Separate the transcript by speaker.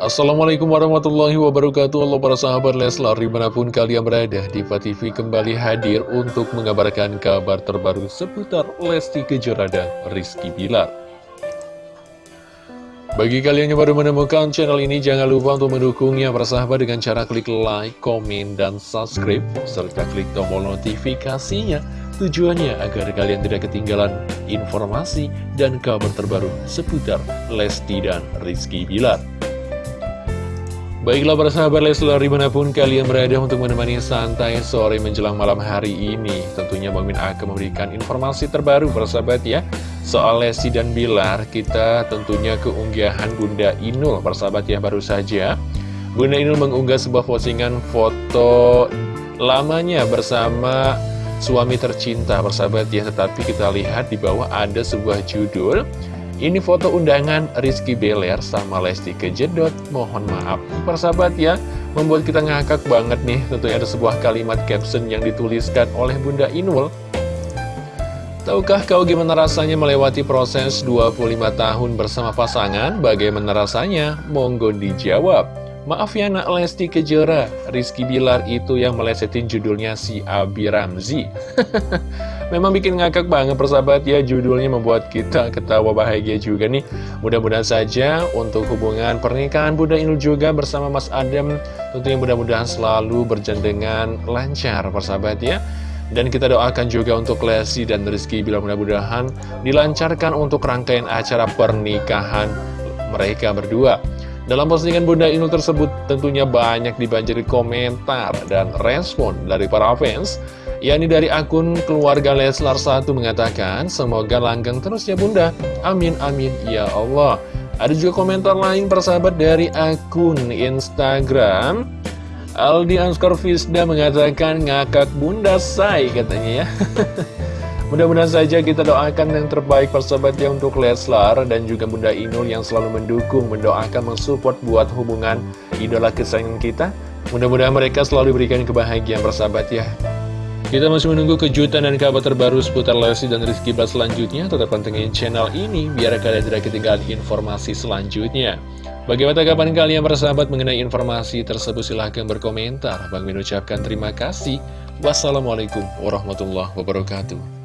Speaker 1: Assalamualaikum warahmatullahi wabarakatuh. Halo para sahabat Leslar Di mana pun kalian berada Diva TV kembali hadir Untuk mengabarkan kabar terbaru Seputar Lesti Kejora dan Rizky Bilar. Bagi kalian yang baru menemukan channel ini Jangan lupa untuk mendukungnya Para sahabat dengan cara klik like, komen, dan subscribe Serta klik tombol notifikasinya. Tujuannya agar kalian tidak ketinggalan informasi dan kabar terbaru seputar Lesti dan Rizky Bilar. Baiklah para sahabat Leslar di mana pun kalian berada untuk menemani santai sore menjelang malam hari ini Tentunya Bang Min akan memberikan informasi terbaru para sahabat ya. Soal Lesti dan Bilar kita tentunya keunggahan Bunda Inul para sahabat ya baru saja. Bunda Inul mengunggah sebuah postingan foto lamanya bersama suami tercinta persahabat ya. Tetapi kita lihat di bawah ada sebuah judul Ini foto undangan Rizky Beler sama Lesti Kejedot Mohon maaf persahabat ya Membuat kita ngakak banget nih Tentunya ada sebuah kalimat caption yang dituliskan oleh Bunda Inul Tahukah kau gimana rasanya melewati proses 25 tahun bersama pasangan? Bagaimana rasanya? Monggo dijawab. Maaf ya nak Lesti Kejora, Rizky Bilar itu yang melesetin judulnya si Abi Ramzi. Memang bikin ngakak banget persahabat ya, judulnya membuat kita ketawa bahagia juga nih. Mudah-mudahan saja untuk hubungan pernikahan Bunda Inul juga bersama Mas Adam, tentunya mudah-mudahan selalu berjalan dengan lancar persahabat ya. Dan kita doakan juga untuk Lesti dan Rizky bila mudah-mudahan dilancarkan untuk rangkaian acara pernikahan mereka berdua. Dalam postingan Bunda Inul tersebut tentunya banyak dibanjiri komentar dan respon dari para fans yakni dari akun keluarga Leslar 1 mengatakan semoga langgeng terus ya Bunda. Amin amin ya Allah. Ada juga komentar lain persahabat dari akun Instagram. Aldi Anskor Fisda mengatakan ngakak Bunda say katanya ya Mudah-mudahan saja kita doakan yang terbaik persahabatnya untuk Leslar dan juga Bunda Inul yang selalu mendukung, mendoakan, mensupport buat hubungan idola kesayangan kita. Mudah-mudahan mereka selalu diberikan kebahagiaan persahabat ya. Kita masih menunggu kejutan dan kabar terbaru seputar Lesti dan Rizky Blas selanjutnya. Tetap pantengin channel ini biar kalian tidak ketinggalan informasi selanjutnya. Bagaimana tanggapan kalian persahabat mengenai informasi tersebut? Silahkan berkomentar. Bang Min ucapkan terima kasih. Wassalamualaikum warahmatullahi wabarakatuh.